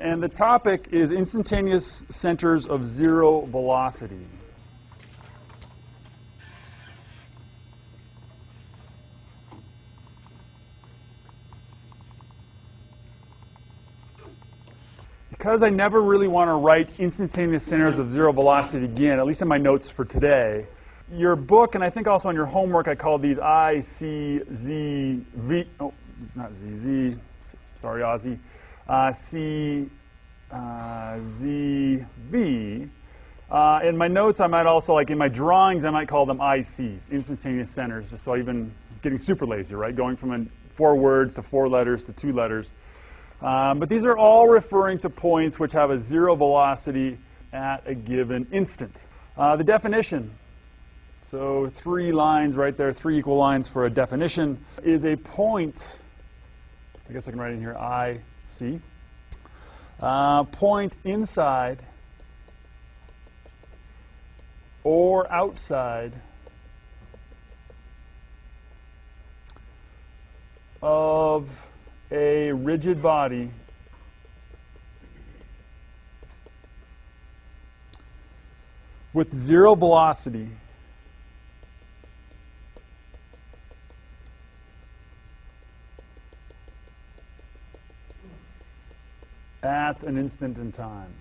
And the topic is instantaneous centers of zero velocity. Because I never really want to write instantaneous centers of zero velocity again, at least in my notes for today, your book, and I think also on your homework, I called these I, C, Z, V, oh, not Z, Z, sorry, Ozzy, uh, C, uh. Uh, in my notes, I might also, like in my drawings, I might call them ICs, instantaneous centers, just so even getting super lazy, right? Going from four words to four letters to two letters. Um, but these are all referring to points which have a zero velocity at a given instant. Uh, the definition, so three lines right there, three equal lines for a definition, is a point, I guess I can write in here I, C, uh, point inside or outside of a rigid body with zero velocity an instant in time.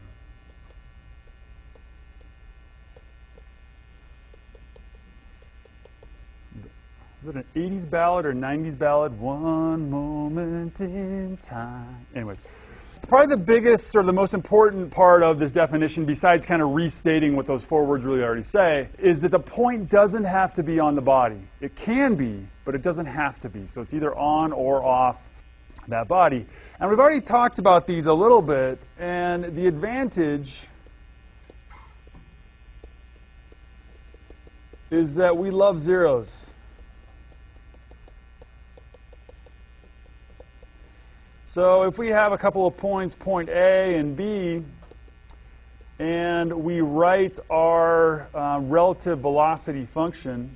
Is it an 80s ballad or 90s ballad? One moment in time. Anyways, probably the biggest or the most important part of this definition, besides kind of restating what those four words really already say, is that the point doesn't have to be on the body. It can be, but it doesn't have to be. So it's either on or off that body. And we've already talked about these a little bit, and the advantage is that we love zeros. So if we have a couple of points, point A and B, and we write our uh, relative velocity function,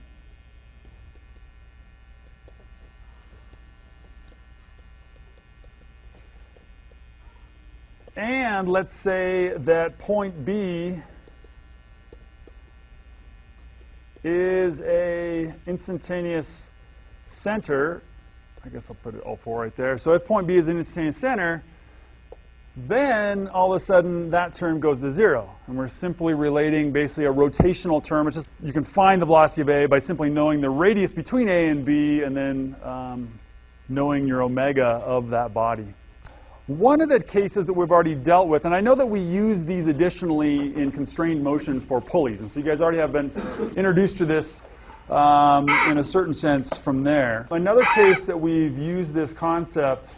and let's say that point B is a instantaneous center I guess I'll put it all four right there. So if point B is an instantaneous center, then all of a sudden that term goes to zero. And we're simply relating basically a rotational term. It's just you can find the velocity of A by simply knowing the radius between A and B and then um, knowing your omega of that body. One of the cases that we've already dealt with, and I know that we use these additionally in constrained motion for pulleys, and so you guys already have been introduced to this um, in a certain sense from there. Another case that we've used this concept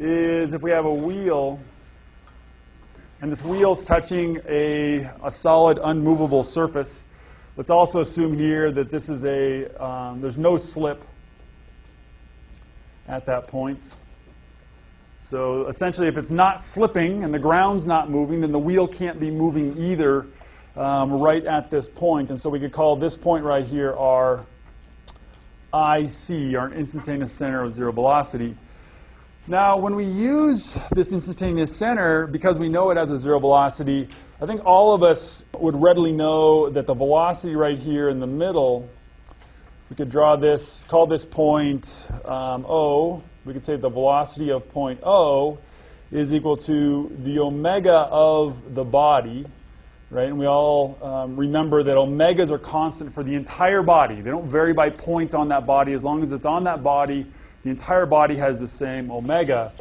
is if we have a wheel and this wheel's touching a, a solid unmovable surface. Let's also assume here that this is a, um, there's no slip at that point. So essentially if it's not slipping and the ground's not moving, then the wheel can't be moving either um, right at this point. And so we could call this point right here our IC, our instantaneous center of zero velocity. Now, when we use this instantaneous center, because we know it has a zero velocity, I think all of us would readily know that the velocity right here in the middle, we could draw this, call this point um, O. We could say the velocity of point O is equal to the omega of the body, right? And we all um, remember that omegas are constant for the entire body. They don't vary by point on that body. As long as it's on that body, the entire body has the same omega.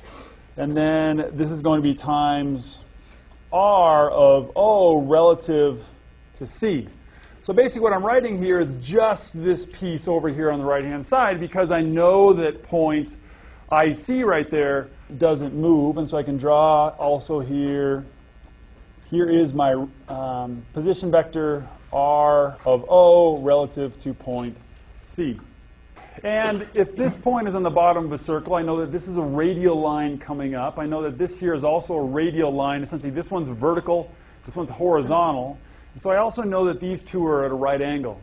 And then this is going to be times r of O relative to C. So basically what I'm writing here is just this piece over here on the right-hand side because I know that point IC right there doesn't move. And so I can draw also here here is my um, position vector r of O relative to point C. And if this point is on the bottom of a circle, I know that this is a radial line coming up. I know that this here is also a radial line. Essentially, this one's vertical, this one's horizontal. And so I also know that these two are at a right angle.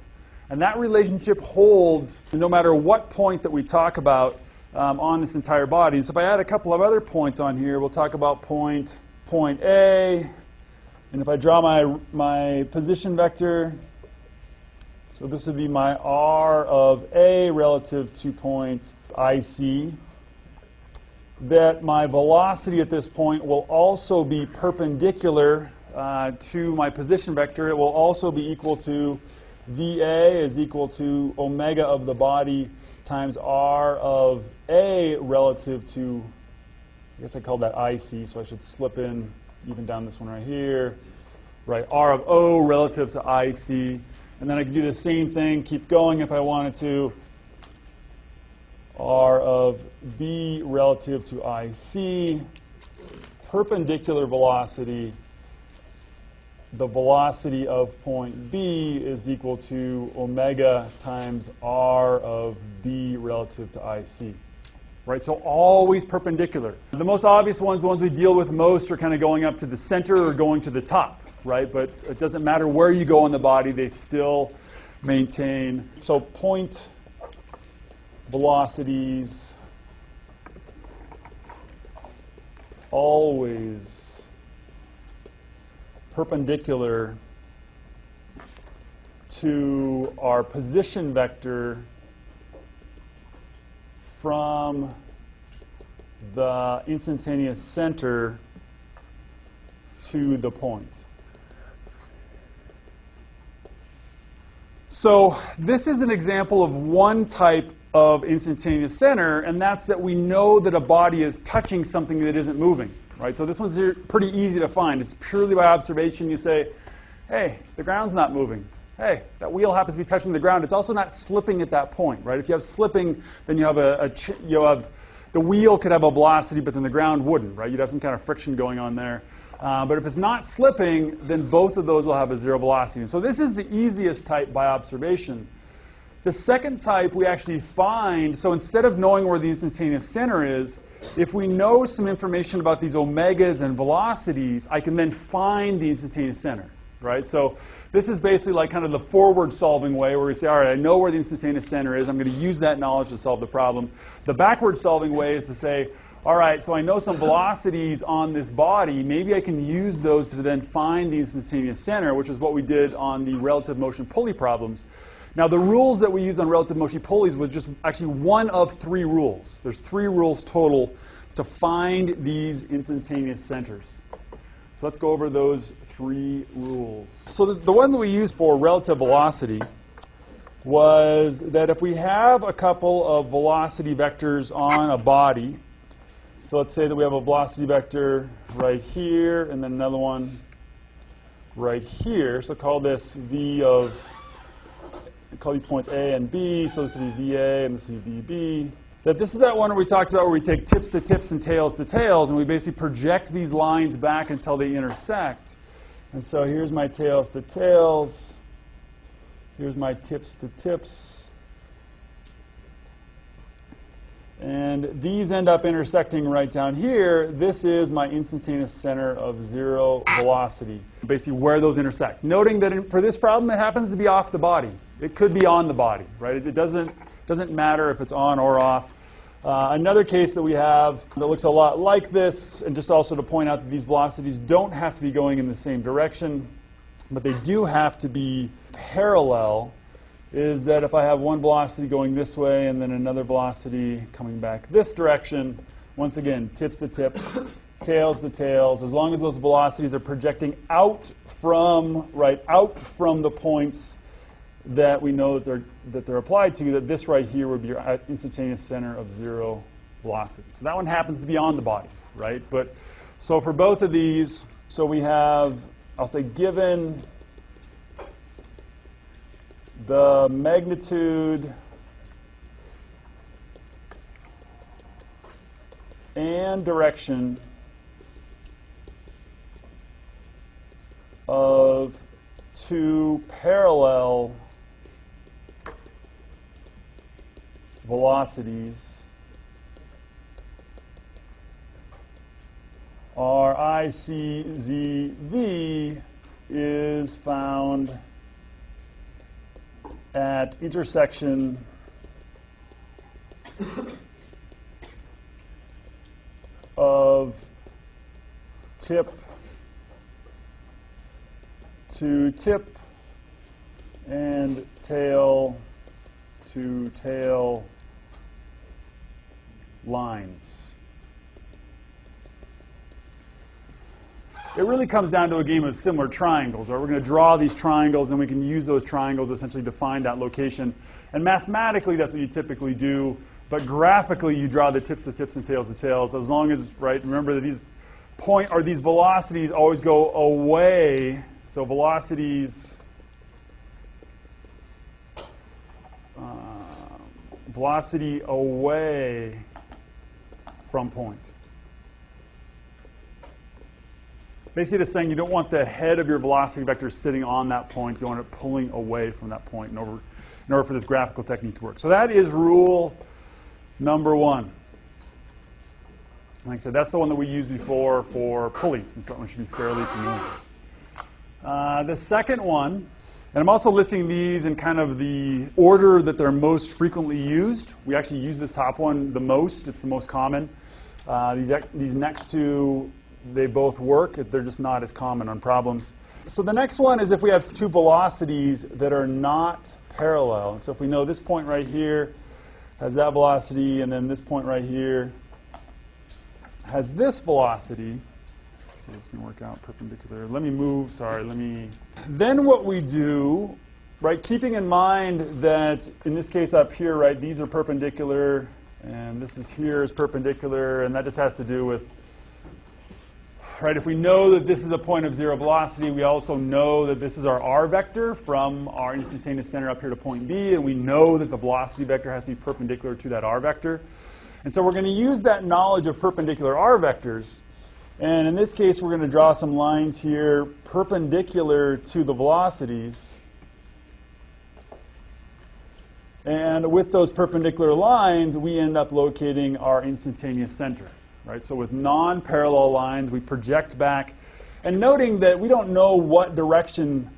And that relationship holds no matter what point that we talk about um, on this entire body. And so if I add a couple of other points on here, we'll talk about point, point A. And if I draw my, my position vector, so this would be my R of A relative to point IC, that my velocity at this point will also be perpendicular uh, to my position vector. It will also be equal to VA is equal to omega of the body times R of A relative to, I guess I called that IC, so I should slip in even down this one right here. Right, R of O relative to IC. And then I could do the same thing, keep going if I wanted to. R of B relative to IC, perpendicular velocity the velocity of point B is equal to omega times r of B relative to IC. Right, so always perpendicular. The most obvious ones, the ones we deal with most, are kind of going up to the center or going to the top, right? But it doesn't matter where you go in the body, they still maintain. So point velocities always perpendicular to our position vector from the instantaneous center to the point. So this is an example of one type of instantaneous center, and that's that we know that a body is touching something that isn't moving right? So this one's pretty easy to find. It's purely by observation. You say, hey, the ground's not moving. Hey, that wheel happens to be touching the ground. It's also not slipping at that point, right? If you have slipping, then you have a, a you have the wheel could have a velocity, but then the ground wouldn't, right? You'd have some kind of friction going on there. Uh, but if it's not slipping, then both of those will have a zero velocity. And so this is the easiest type by observation. The second type we actually find, so instead of knowing where the instantaneous center is, if we know some information about these omegas and velocities, I can then find the instantaneous center, right? So this is basically like kind of the forward solving way where we say, all right, I know where the instantaneous center is. I'm going to use that knowledge to solve the problem. The backward solving way is to say, all right, so I know some velocities on this body. Maybe I can use those to then find the instantaneous center, which is what we did on the relative motion pulley problems. Now, the rules that we use on relative motion pulleys was just actually one of three rules. There's three rules total to find these instantaneous centers. So let's go over those three rules. So the, the one that we used for relative velocity was that if we have a couple of velocity vectors on a body, so let's say that we have a velocity vector right here and then another one right here. So call this v of call these points A and B, so this would be VA and this would be VB. That this is that one where we talked about where we take tips to tips and tails to tails, and we basically project these lines back until they intersect. And so here's my tails to tails. Here's my tips to tips. And these end up intersecting right down here. This is my instantaneous center of zero velocity, basically where those intersect. Noting that in, for this problem, it happens to be off the body. It could be on the body, right? It, doesn't, doesn't matter if it's on or off. Uh, another case that we have that looks a lot like this, and just also to point out that these velocities don't have to be going in the same direction, but they do have to be parallel, is that if I have one velocity going this way and then another velocity coming back this direction, once again, tips to tips, tails to tails, as long as those velocities are projecting out from, right, out from the points that we know that they're, that they're applied to, that this right here would be your uh, instantaneous center of zero velocity. So that one happens to be on the body, right? But so for both of these, so we have, I'll say given the magnitude and direction of two parallel velocities our ICZV is found at intersection of tip to tip and tail to tail lines. It really comes down to a game of similar triangles. Right? We're going to draw these triangles, and we can use those triangles essentially to find that location. And mathematically, that's what you typically do. But graphically, you draw the tips to tips and tails to tails. As long as, right, remember that these point or these velocities always go away. So velocities, uh, velocity away from point. Basically, it's saying you don't want the head of your velocity vector sitting on that point. You want it pulling away from that point in order, in order for this graphical technique to work. So that is rule number one. Like I said, that's the one that we used before for pulleys, and so that one should be fairly familiar. Uh, the second one, and I'm also listing these in kind of the order that they're most frequently used. We actually use this top one the most. It's the most common. Uh, these, these next two they both work. They're just not as common on problems. So the next one is if we have two velocities that are not parallel. So if we know this point right here has that velocity, and then this point right here has this velocity. Let's this to work out perpendicular. Let me move, sorry, let me. Then what we do, right, keeping in mind that in this case up here, right, these are perpendicular, and this is here is perpendicular, and that just has to do with right? If we know that this is a point of zero velocity, we also know that this is our r vector from our instantaneous center up here to point B, and we know that the velocity vector has to be perpendicular to that r vector. And so we're going to use that knowledge of perpendicular r vectors. And in this case, we're going to draw some lines here perpendicular to the velocities. And with those perpendicular lines, we end up locating our instantaneous center right? So with non-parallel lines, we project back, and noting that we don't know what direction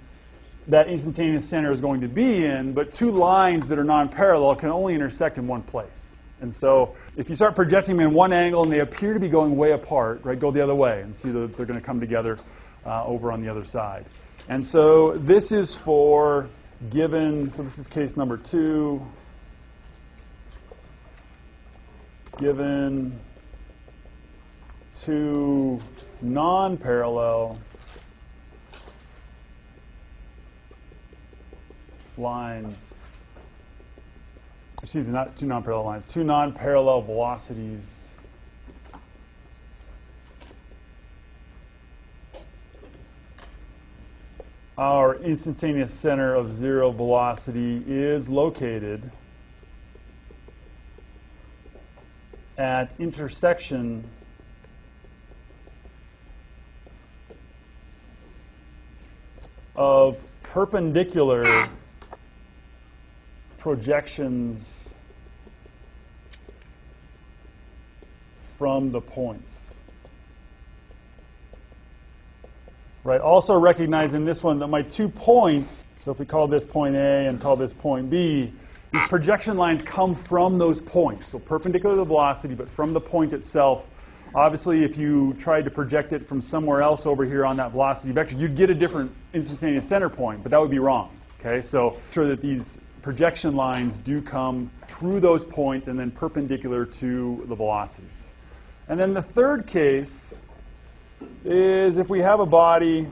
that instantaneous center is going to be in, but two lines that are non-parallel can only intersect in one place. And so if you start projecting them in one angle and they appear to be going way apart, right, go the other way and see that they're going to come together uh, over on the other side. And so this is for given, so this is case number two, given two non-parallel lines, excuse me, not two non-parallel lines, two non-parallel velocities our instantaneous center of zero velocity is located at intersection of perpendicular projections from the points. Right, also recognizing this one that my two points, so if we call this point A and call this point B, these projection lines come from those points. So perpendicular to the velocity, but from the point itself Obviously, if you tried to project it from somewhere else over here on that velocity vector, you'd get a different instantaneous center point, but that would be wrong. Okay, so sure that these projection lines do come through those points and then perpendicular to the velocities. And then the third case is if we have a body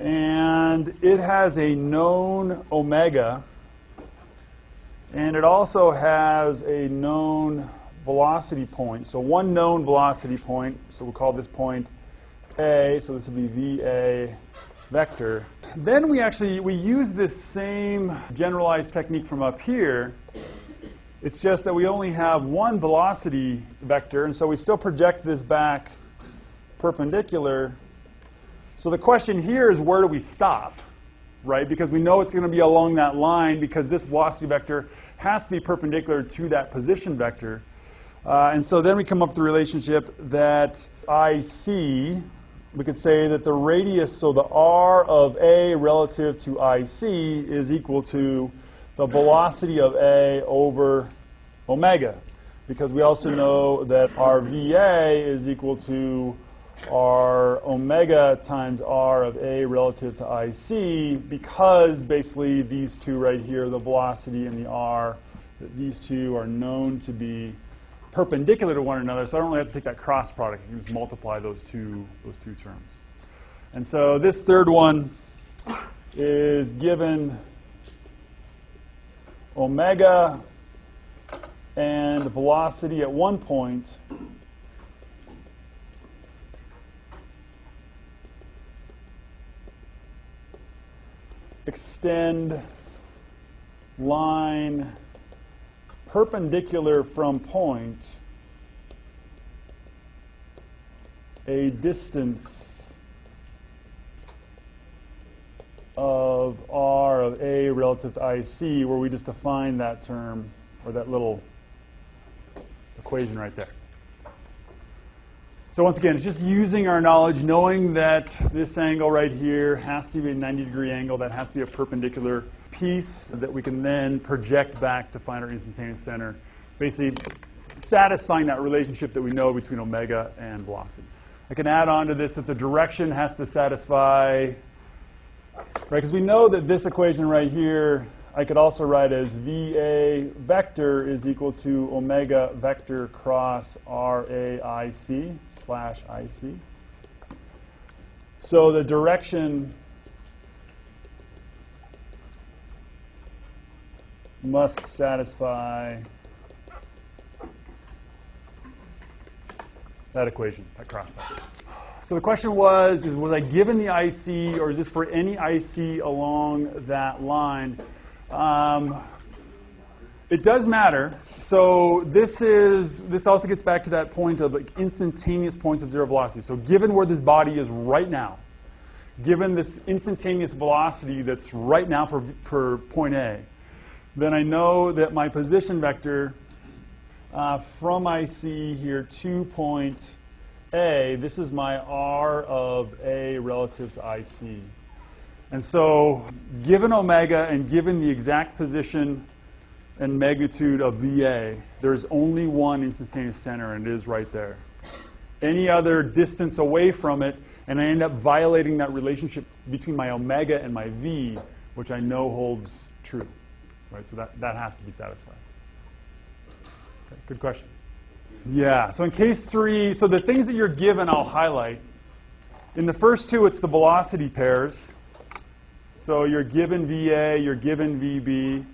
and it has a known omega and it also has a known velocity point. So one known velocity point, so we'll call this point A, so this would be VA vector. Then we actually, we use this same generalized technique from up here. It's just that we only have one velocity vector, and so we still project this back perpendicular. So the question here is where do we stop, right? Because we know it's going to be along that line because this velocity vector has to be perpendicular to that position vector. Uh, and so then we come up with the relationship that IC, we could say that the radius, so the R of A relative to IC is equal to the velocity of A over omega. because we also know that our VA is equal to our omega times r of a relative to IC because basically these two right here, the velocity and the r, that these two are known to be perpendicular to one another, so I don't really have to take that cross product. I can just multiply those two, those two terms. And so this third one is given omega and velocity at one point extend line perpendicular from point a distance of r of a relative to IC, where we just define that term, or that little equation right there. So once again, it's just using our knowledge, knowing that this angle right here has to be a 90 degree angle, that has to be a perpendicular piece that we can then project back to find our instantaneous center, basically satisfying that relationship that we know between omega and velocity. I can add on to this that the direction has to satisfy, right, because we know that this equation right here I could also write as VA vector is equal to omega vector cross RAIC slash IC. So the direction must satisfy that equation, that cross product. So the question was, is was I given the IC or is this for any IC along that line? Um, it does matter. So this is this also gets back to that point of like instantaneous points of zero velocity. So given where this body is right now, given this instantaneous velocity that's right now for, for point A, then I know that my position vector uh, from IC here to point A, this is my R of A relative to IC. And so, given omega and given the exact position and magnitude of VA, there's only one instantaneous center, and it is right there. Any other distance away from it, and I end up violating that relationship between my omega and my V, which I know holds true. Right? So that, that has to be satisfied. Okay, good question. Yeah, so in case three, so the things that you're given, I'll highlight. In the first two, it's the velocity pairs. So you're given VA, you're given VB.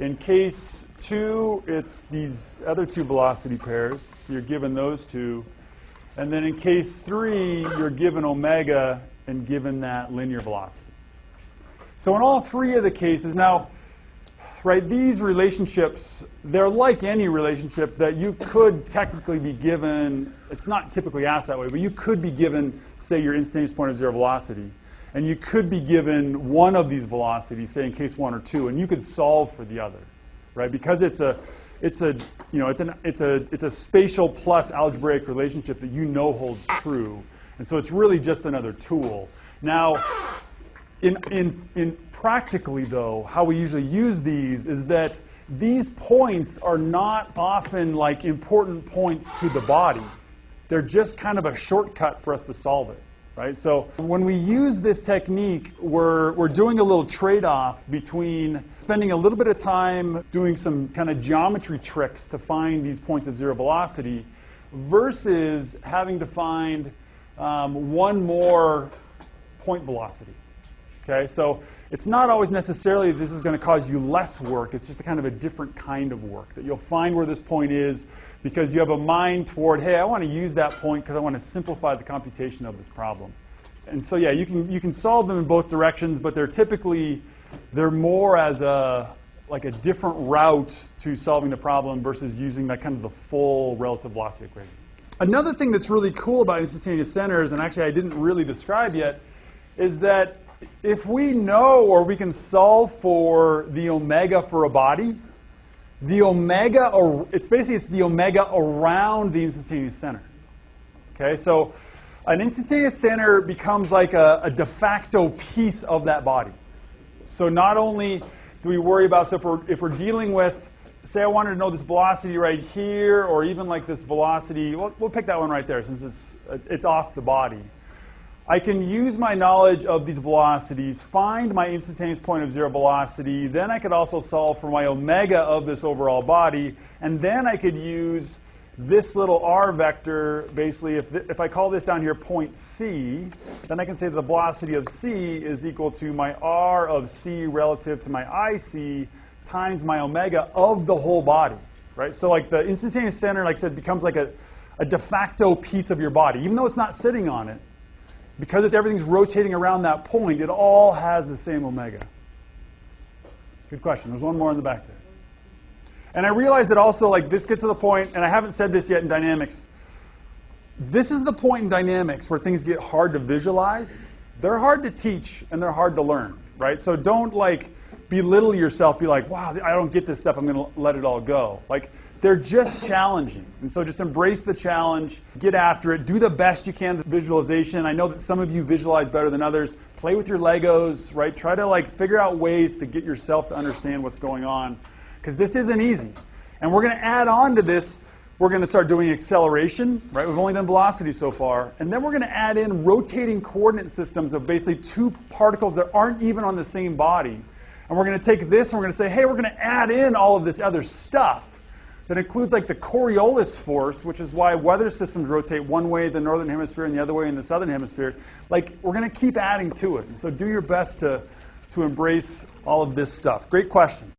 In case two, it's these other two velocity pairs. So you're given those two. And then in case three, you're given omega and given that linear velocity. So in all three of the cases, now, right, these relationships, they're like any relationship that you could technically be given, it's not typically asked that way, but you could be given, say, your instantaneous point of zero velocity. And you could be given one of these velocities, say in case one or two, and you could solve for the other, right? Because it's a, it's a, you know, it's an, it's a, it's a spatial plus algebraic relationship that you know holds true. And so it's really just another tool. Now, in, in, in practically though, how we usually use these is that these points are not often like important points to the body. They're just kind of a shortcut for us to solve it right? So when we use this technique, we're, we're doing a little trade-off between spending a little bit of time doing some kind of geometry tricks to find these points of zero velocity versus having to find um, one more point velocity. Okay, so it's not always necessarily this is going to cause you less work. It's just a kind of a different kind of work that you'll find where this point is because you have a mind toward, hey, I want to use that point because I want to simplify the computation of this problem. And so, yeah, you can you can solve them in both directions, but they're typically they're more as a like a different route to solving the problem versus using that kind of the full relative velocity equation. Another thing that's really cool about instantaneous centers, and actually I didn't really describe yet, is that if we know or we can solve for the omega for a body, the omega, or it's basically it's the omega around the instantaneous center. Okay, so an instantaneous center becomes like a, a de facto piece of that body. So not only do we worry about, so if we're, if we're dealing with say I wanted to know this velocity right here, or even like this velocity, we'll, we'll pick that one right there since it's, it's off the body. I can use my knowledge of these velocities, find my instantaneous point of zero velocity, then I could also solve for my omega of this overall body, and then I could use this little r vector, basically, if, if I call this down here point C, then I can say the velocity of C is equal to my r of C relative to my IC times my omega of the whole body, right? So like the instantaneous center, like I said, becomes like a, a de facto piece of your body, even though it's not sitting on it because everything's rotating around that point, it all has the same omega. Good question. There's one more in the back there. And I realize that also, like, this gets to the point, and I haven't said this yet in dynamics. This is the point in dynamics where things get hard to visualize. They're hard to teach, and they're hard to learn, right? So don't, like, belittle yourself, be like, wow, I don't get this stuff, I'm going to let it all go. Like, they're just challenging. And so just embrace the challenge, get after it, do the best you can with visualization. I know that some of you visualize better than others. Play with your Legos, right? Try to like figure out ways to get yourself to understand what's going on. Because this isn't easy. And we're going to add on to this, we're going to start doing acceleration, right? We've only done velocity so far. And then we're going to add in rotating coordinate systems of basically two particles that aren't even on the same body. And we're going to take this and we're going to say, hey, we're going to add in all of this other stuff that includes like the Coriolis force, which is why weather systems rotate one way in the northern hemisphere and the other way in the southern hemisphere. Like we're going to keep adding to it. And so do your best to, to embrace all of this stuff. Great question.